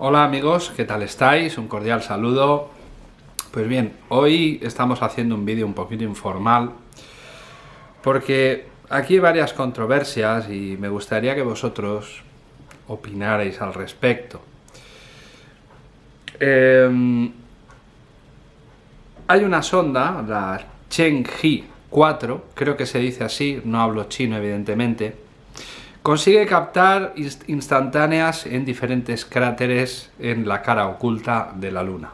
Hola amigos, ¿qué tal estáis? Un cordial saludo. Pues bien, hoy estamos haciendo un vídeo un poquito informal porque aquí hay varias controversias y me gustaría que vosotros opinarais al respecto. Em, hay una sonda, la Chenghe 4, creo que se dice así, no hablo chino evidentemente, consigue captar instantáneas en diferentes cráteres en la cara oculta de la Luna.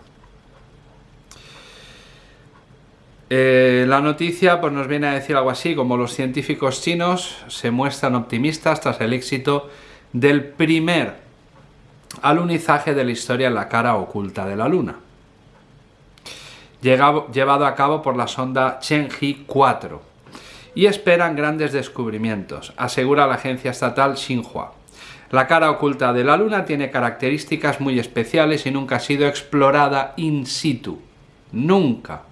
Eh, la noticia pues, nos viene a decir algo así, como los científicos chinos se muestran optimistas tras el éxito del primer alunizaje de la historia en la cara oculta de la Luna, llevado a cabo por la sonda Chang'e 4, y esperan grandes descubrimientos, asegura la agencia estatal Xinhua. La cara oculta de la Luna tiene características muy especiales y nunca ha sido explorada in situ. Nunca.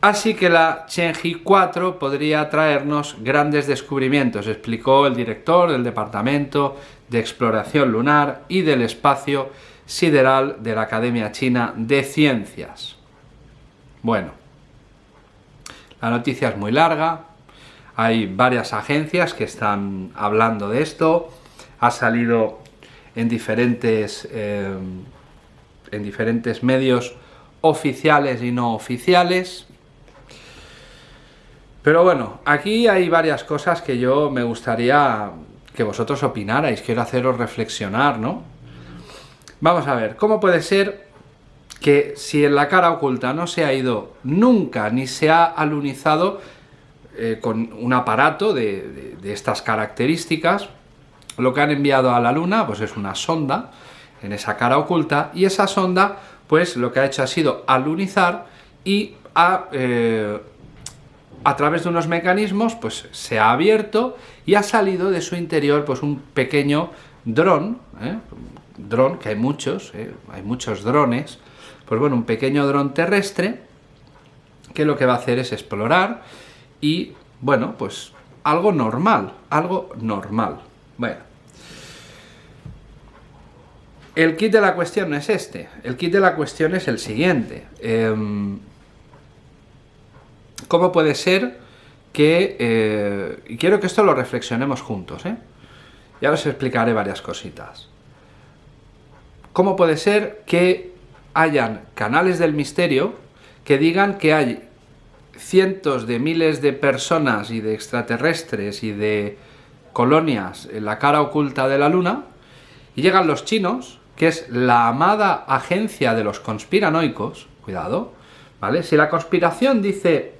Así que la Chang'e 4 podría traernos grandes descubrimientos, explicó el director del Departamento de Exploración Lunar y del Espacio Sideral de la Academia China de Ciencias. Bueno, la noticia es muy larga, hay varias agencias que están hablando de esto, ha salido en diferentes, eh, en diferentes medios oficiales y no oficiales, pero bueno, aquí hay varias cosas que yo me gustaría que vosotros opinarais, quiero haceros reflexionar, ¿no? Vamos a ver, ¿cómo puede ser que si en la cara oculta no se ha ido nunca ni se ha alunizado eh, con un aparato de, estas características, lo que han enviado a la Luna pues es una sonda en esa cara oculta y esa sonda pues lo que ha hecho ha sido alunizar y ha eh, a través de unos mecanismos pues se ha abierto y ha salido de su interior pues un pequeño dron, ¿eh? dron que hay muchos, ¿eh? hay muchos drones, pues bueno, un pequeño dron terrestre que lo que va a hacer es explorar y bueno, pues algo normal, algo normal. Bueno, el kit de la cuestión no es este, el kit de la cuestión es el siguiente. Em, ¿Cómo puede ser que... Eh, y quiero que esto lo reflexionemos juntos, ¿eh? Ya os explicaré varias cositas. ¿Cómo puede ser que hayan canales del misterio que digan que hay cientos de miles de personas y de extraterrestres y de colonias en la cara oculta de la Luna, y llegan los chinos, que es la amada agencia de los conspiranoicos, cuidado, ¿vale? Si la conspiración dice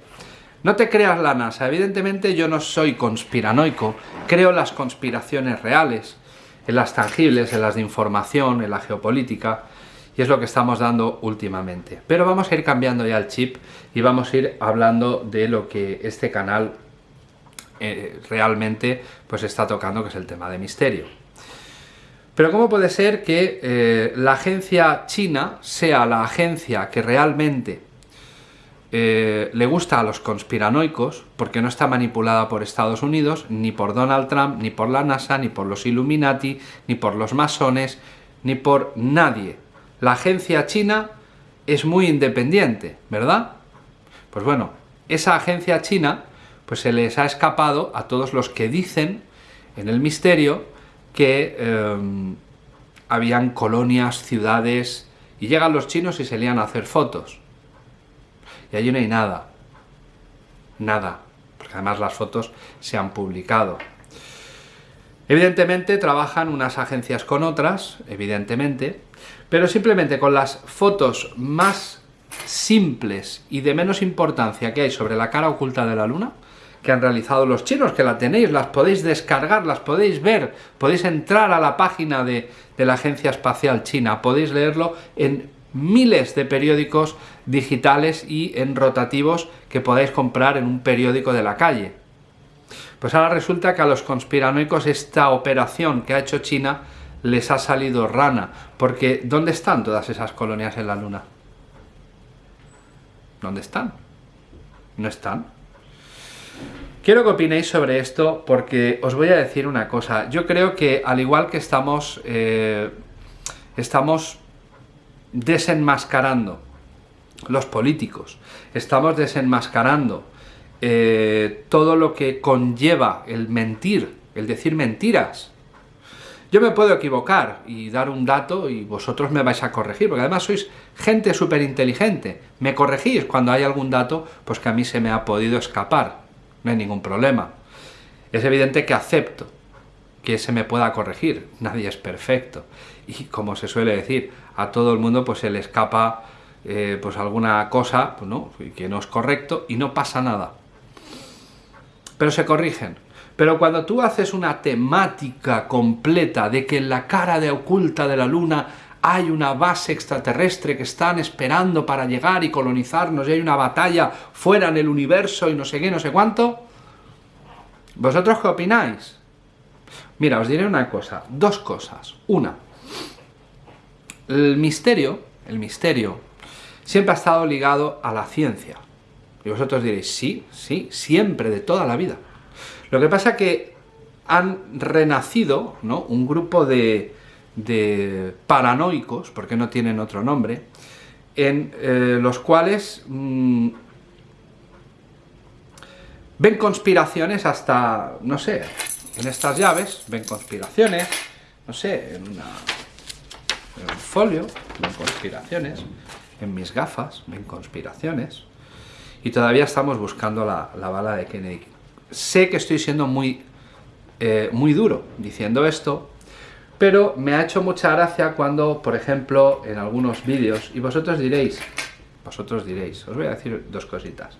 no te creas la NASA, evidentemente yo no soy conspiranoico, creo las conspiraciones reales, en las tangibles, en las de información, en la geopolítica, y es lo que estamos dando últimamente. Pero vamos a ir cambiando ya el chip y vamos a ir hablando de lo que este canal eh, realmente pues está tocando, que es el tema de misterio. Pero ¿cómo puede ser que eh, la agencia china sea la agencia que realmente eh, le gusta a los conspiranoicos porque no está manipulada por Estados Unidos, ni por Donald Trump, ni por la NASA, ni por los Illuminati, ni por los masones, ni por nadie. La agencia china es muy independiente, ¿verdad? Pues bueno, esa agencia china pues se les ha escapado a todos los que dicen en el misterio que em, habían colonias, ciudades, y llegan los chinos y se lían a hacer fotos. Y allí no hay nada. Nada. Porque además las fotos se han publicado. Evidentemente trabajan unas agencias con otras, evidentemente, pero simplemente con las fotos más simples y de menos importancia que hay sobre la cara oculta de la luna, que han realizado los chinos, que la tenéis, las podéis descargar, las podéis ver, podéis entrar a la página de, la Agencia Espacial China, podéis leerlo en miles de periódicos digitales y en rotativos que podáis comprar en un periódico de la calle. Pues ahora resulta que a los conspiranoicos esta operación que ha hecho China les ha salido rana, porque ¿dónde están todas esas colonias en la Luna? ¿Dónde están? No están. Quiero que opinéis sobre esto porque os voy a decir una cosa. Yo creo que al igual que estamos eh, estamos desenmascarando los políticos, estamos desenmascarando eh, todo lo que conlleva el mentir, el decir mentiras. Yo me puedo equivocar y dar un dato y vosotros me vais a corregir, porque además sois gente súper inteligente. Me corregís cuando hay algún dato, pues que a mí se me ha podido escapar. No hay ningún problema. Es evidente que acepto que se me pueda corregir. Nadie es perfecto. Y como se suele decir, a todo el mundo pues se le escapa eh, pues alguna cosa pues, ¿no? que no es correcto y no pasa nada. Pero se corrigen. Pero cuando tú haces una temática completa de que en la cara de oculta de la luna hay una base extraterrestre que están esperando para llegar y colonizarnos y hay una batalla fuera en el universo y no sé qué, no sé cuánto, ¿vosotros qué opináis? Mira, os diré una cosa, dos cosas. Una, el misterio, el misterio, siempre ha estado ligado a la ciencia. Y vosotros diréis, sí, sí, siempre, de toda la vida. Lo que pasa es que han renacido ¿no? un grupo de, paranoicos, porque no tienen otro nombre, en eh, los cuales mm, ven conspiraciones hasta, no sé, en estas llaves, ven conspiraciones, no sé, en, una, un folio, ven conspiraciones, en mis gafas, ven conspiraciones, y todavía estamos buscando la, la bala de Kennedy. Sé que estoy siendo muy, eh, muy duro diciendo esto, pero me ha hecho mucha gracia cuando, por ejemplo, en algunos vídeos, y vosotros diréis, vosotros diréis, os voy a decir dos cositas.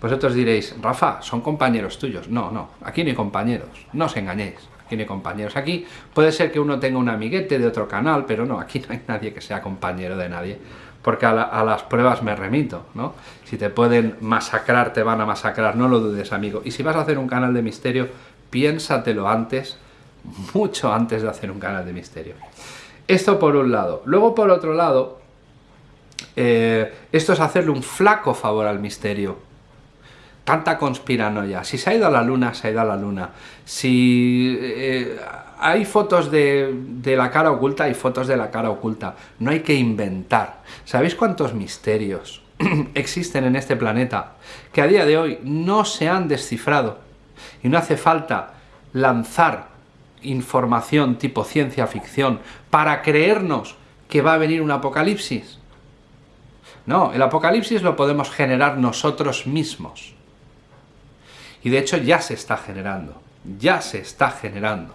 Vosotros diréis, Rafa, son compañeros tuyos. No, no, aquí no hay compañeros, no os engañéis, aquí no hay compañeros. Aquí puede ser que uno tenga un amiguete de otro canal, pero no, aquí no hay nadie que sea compañero de nadie, porque a, las pruebas me remito, ¿no? Si te pueden masacrar, te van a masacrar, no lo dudes, amigo. Y si vas a hacer un canal de misterio, piénsatelo antes, mucho antes de hacer un canal de misterio. Esto por un lado. Luego por otro lado, eh, esto es hacerle un flaco favor al misterio. Tanta conspiranoia. Si se ha ido a la luna, se ha ido a la luna. Si eh, hay fotos de, de, la cara oculta, hay fotos de la cara oculta. No hay que inventar. ¿Sabéis cuántos misterios existen en este planeta que a día de hoy no se han descifrado? Y no hace falta lanzar información tipo ciencia ficción para creernos que va a venir un apocalipsis. No, el apocalipsis lo podemos generar nosotros mismos. Y de hecho ya se está generando, ya se está generando.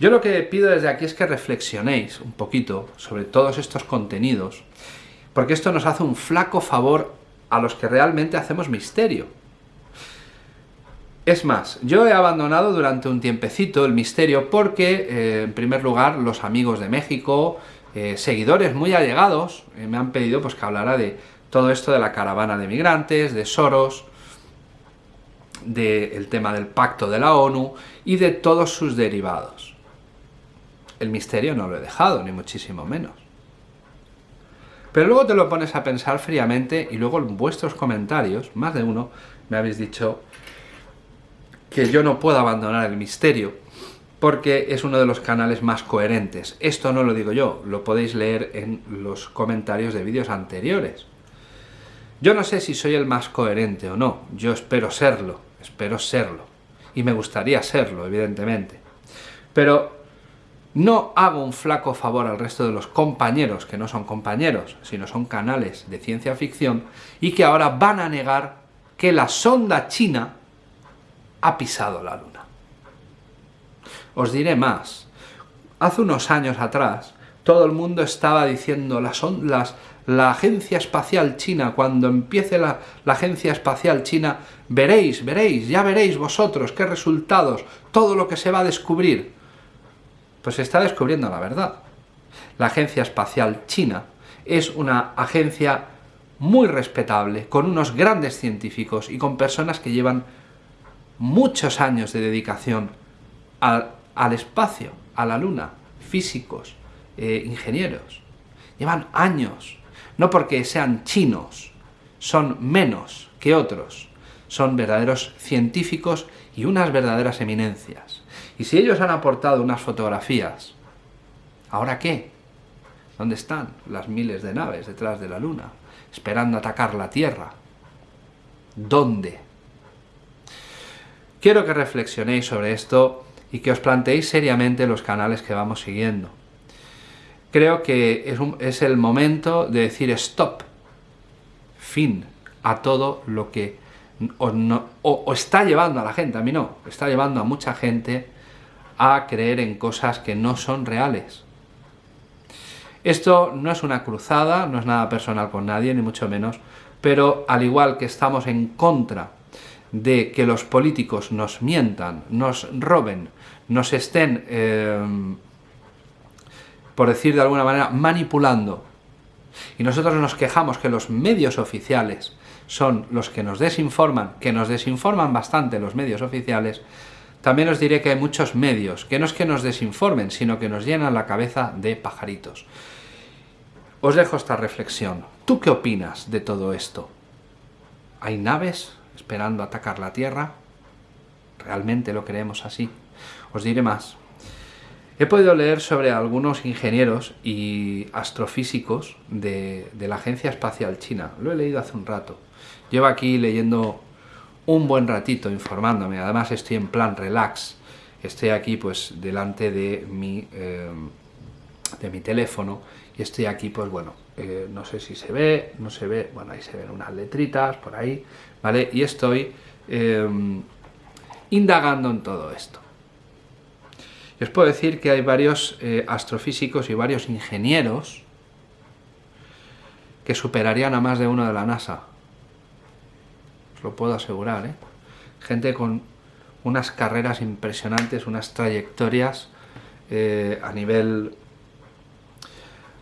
Yo lo que pido desde aquí es que reflexionéis un poquito sobre todos estos contenidos, porque esto nos hace un flaco favor a los que realmente hacemos misterio. Es más, yo he abandonado durante un tiempecito el misterio porque, eh, en primer lugar, los amigos de México, eh, seguidores muy allegados, eh, me han pedido pues, que hablara de todo esto de la caravana de migrantes, de Soros, del tema del pacto de la ONU y de todos sus derivados. El misterio no lo he dejado, ni muchísimo menos. Pero luego te lo pones a pensar fríamente y luego en vuestros comentarios, más de uno, me habéis dicho que yo no puedo abandonar el misterio, porque es uno de los canales más coherentes. Esto no lo digo yo, lo podéis leer en los comentarios de vídeos anteriores. Yo no sé si soy el más coherente o no, yo espero serlo, espero serlo. Y me gustaría serlo, evidentemente. Pero no hago un flaco favor al resto de los compañeros, que no son compañeros, sino son canales de ciencia ficción, y que ahora van a negar que la sonda china ha pisado la Luna. Os diré más. Hace unos años atrás, todo el mundo estaba diciendo las, las, la agencia espacial china, cuando empiece la, agencia espacial china, veréis, veréis, ya veréis vosotros qué resultados, todo lo que se va a descubrir. Pues se está descubriendo la verdad. La agencia espacial china es una agencia muy respetable, con unos grandes científicos y con personas que llevan muchos años de dedicación al, al espacio, a la luna, físicos, eh, ingenieros. Llevan años, no porque sean chinos, son menos que otros, son verdaderos científicos y unas verdaderas eminencias. Y si ellos han aportado unas fotografías, ¿ahora qué? ¿Dónde están las miles de naves detrás de la Luna, esperando atacar la Tierra? ¿Dónde? Quiero que reflexionéis sobre esto y que os planteéis seriamente los canales que vamos siguiendo. Creo que es, el momento de decir stop, fin a todo lo que o, está llevando a la gente, a mí no, está llevando a mucha gente a creer en cosas que no son reales. Esto no es una cruzada, no es nada personal con nadie, ni mucho menos, pero al igual que estamos en contra de que los políticos nos mientan, nos roben, nos estén, eh, por decir de alguna manera, manipulando, y nosotros nos quejamos que los medios oficiales son los que nos desinforman, que nos desinforman bastante los medios oficiales, también os diré que hay muchos medios, que no es que nos desinformen, sino que nos llenan la cabeza de pajaritos. Os dejo esta reflexión. ¿Tú qué opinas de todo esto? ¿Hay naves esperando atacar la Tierra? ¿Realmente lo creemos así? Os diré más. He podido leer sobre algunos ingenieros y astrofísicos de, la Agencia Espacial China. Lo he leído hace un rato. Llevo aquí leyendo un buen ratito informándome. Además estoy en plan relax. Estoy aquí pues delante de mi, eh, de mi teléfono y estoy aquí pues bueno, eh, no sé si se ve, no se ve, bueno ahí se ven unas letritas por ahí, ¿vale? Y estoy eh, indagando en todo esto. Y os puedo decir que hay varios astrofísicos y varios ingenieros que superarían a más de uno de la NASA lo puedo asegurar, ¿eh? Gente con unas carreras impresionantes, unas trayectorias eh, a nivel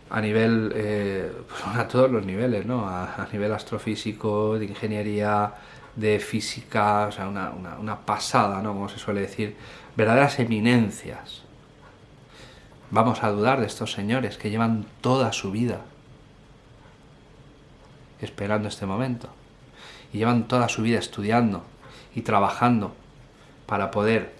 a nivel, eh, pues a todos los niveles, ¿no? A, nivel astrofísico, de ingeniería, de física, o sea, una, una, pasada, ¿no? Como se suele decir, verdaderas eminencias. Vamos a dudar de estos señores que llevan toda su vida esperando este momento y llevan toda su vida estudiando y trabajando para poder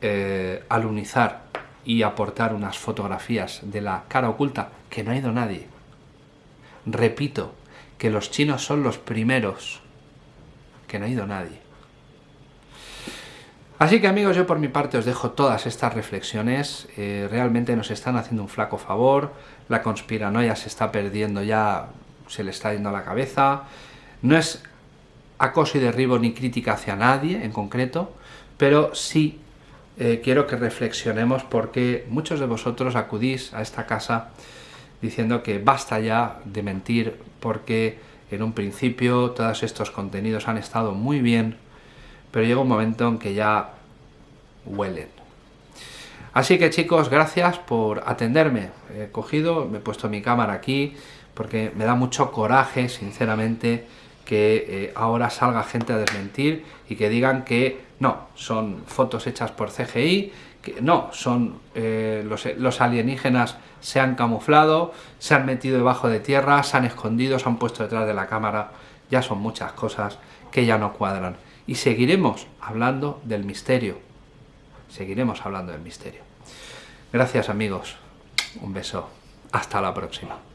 eh, alunizar y aportar unas fotografías de la cara oculta que no ha ido nadie. Repito, que los chinos son los primeros, que no ha ido nadie. Así que amigos, yo por mi parte os dejo todas estas reflexiones, eh, realmente nos están haciendo un flaco favor, la conspiranoia se está perdiendo ya, se le está yendo a la cabeza, no es acoso y derribo ni crítica hacia nadie en concreto, pero sí eh, quiero que reflexionemos porque muchos de vosotros acudís a esta casa diciendo que basta ya de mentir porque en un principio todos estos contenidos han estado muy bien, pero llega un momento en que ya huelen. Así que chicos, gracias por atenderme. He cogido, me he puesto mi cámara aquí porque me da mucho coraje, sinceramente, que eh, ahora salga gente a desmentir y que digan que no, son fotos hechas por CGI, que no, son eh, los, los, alienígenas se han camuflado, se han metido debajo de tierra, se han escondido, se han puesto detrás de la cámara, ya son muchas cosas que ya no cuadran. Y seguiremos hablando del misterio, seguiremos hablando del misterio. Gracias amigos, un beso, hasta la próxima.